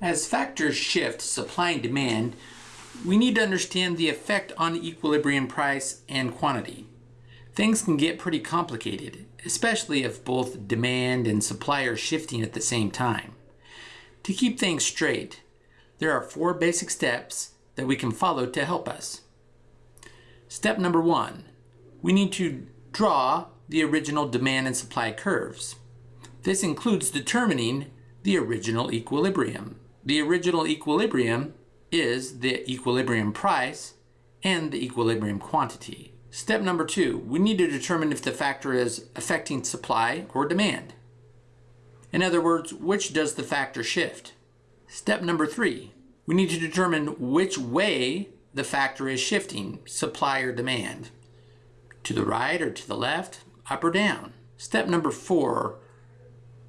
As factors shift supply and demand, we need to understand the effect on equilibrium price and quantity. Things can get pretty complicated, especially if both demand and supply are shifting at the same time. To keep things straight, there are four basic steps that we can follow to help us. Step number one, we need to draw the original demand and supply curves. This includes determining the original equilibrium. The original equilibrium is the equilibrium price and the equilibrium quantity. Step number two, we need to determine if the factor is affecting supply or demand. In other words, which does the factor shift? Step number three, we need to determine which way the factor is shifting, supply or demand. To the right or to the left, up or down. Step number four,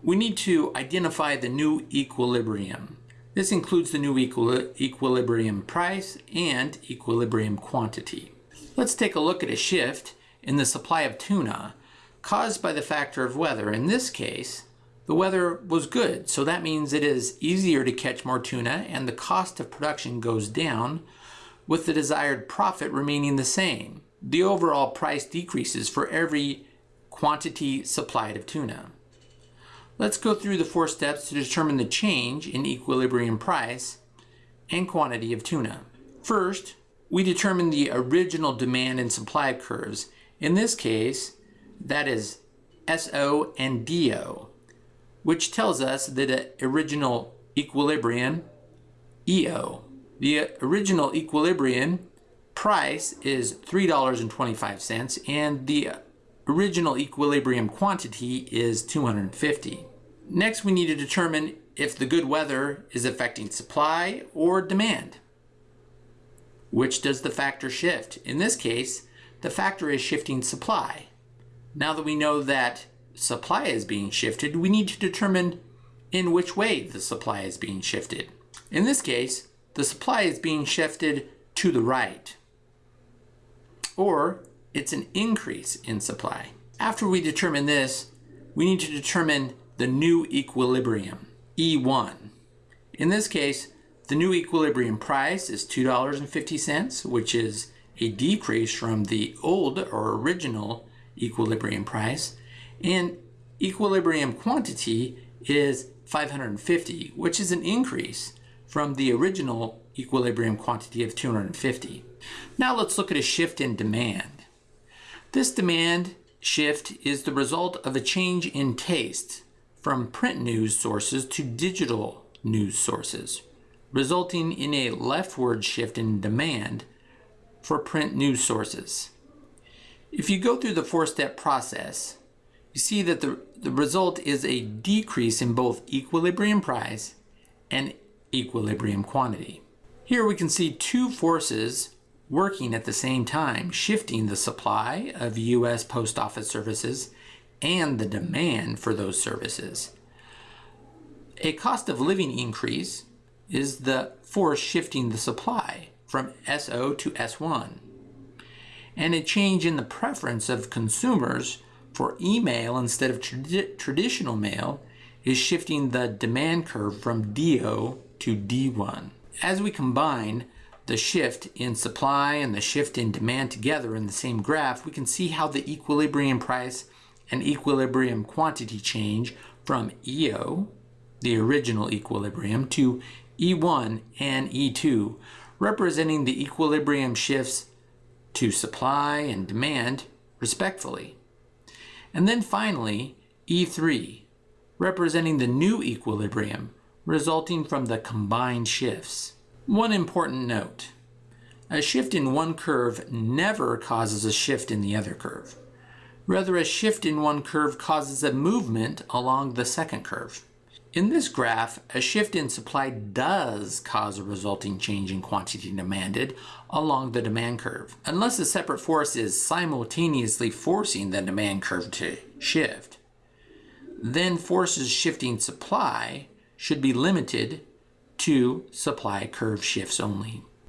we need to identify the new equilibrium. This includes the new equilibrium price and equilibrium quantity. Let's take a look at a shift in the supply of tuna caused by the factor of weather. In this case, the weather was good, so that means it is easier to catch more tuna and the cost of production goes down with the desired profit remaining the same. The overall price decreases for every quantity supplied of tuna. Let's go through the four steps to determine the change in equilibrium price and quantity of tuna. First, we determine the original demand and supply curves. In this case, that is SO and DO, which tells us that the original equilibrium, EO. The original equilibrium price is $3.25 and the original equilibrium quantity is 250. Next, we need to determine if the good weather is affecting supply or demand. Which does the factor shift? In this case, the factor is shifting supply. Now that we know that supply is being shifted, we need to determine in which way the supply is being shifted. In this case, the supply is being shifted to the right, or it's an increase in supply. After we determine this, we need to determine the new equilibrium, E1. In this case, the new equilibrium price is $2.50, which is a decrease from the old or original equilibrium price, and equilibrium quantity is 550, which is an increase from the original equilibrium quantity of 250. Now let's look at a shift in demand. This demand shift is the result of a change in taste from print news sources to digital news sources, resulting in a leftward shift in demand for print news sources. If you go through the four-step process, you see that the, the result is a decrease in both equilibrium price and equilibrium quantity. Here we can see two forces working at the same time, shifting the supply of U.S. Post Office services and the demand for those services. A cost of living increase is the force shifting the supply from SO to S1. And a change in the preference of consumers for email instead of trad traditional mail is shifting the demand curve from DO to D1. As we combine the shift in supply and the shift in demand together in the same graph, we can see how the equilibrium price and equilibrium quantity change from EO, the original equilibrium, to E1 and E2, representing the equilibrium shifts to supply and demand, respectively. And then finally, E3, representing the new equilibrium, resulting from the combined shifts. One important note, a shift in one curve never causes a shift in the other curve. Rather, a shift in one curve causes a movement along the second curve. In this graph, a shift in supply does cause a resulting change in quantity demanded along the demand curve, unless a separate force is simultaneously forcing the demand curve to shift. Then forces shifting supply should be limited to supply curve shifts only.